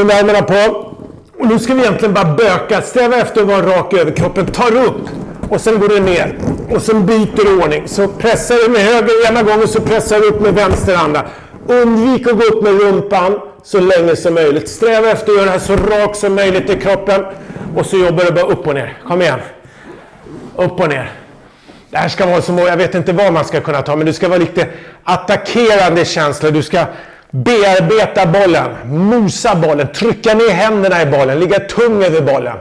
armarna på. Och nu ska vi egentligen bara böka. Sträva efter att vara rak över kroppen. Tar upp och sen går du ner. Och sen byter du ordning. Så pressar du med höger ena gången så pressar du upp med vänster andra. Undvik att gå upp med rumpan så länge som möjligt. Sträva efter att göra det här så rakt som möjligt i kroppen. Och så jobbar du bara upp och ner. Kom igen. Upp och ner. Det här ska vara som, jag vet inte vad man ska kunna ta, men det ska vara lite attackerande känsla. Du ska bearbeta bollen, mosa bollen, trycka ner händerna i bollen, ligga tung över bollen.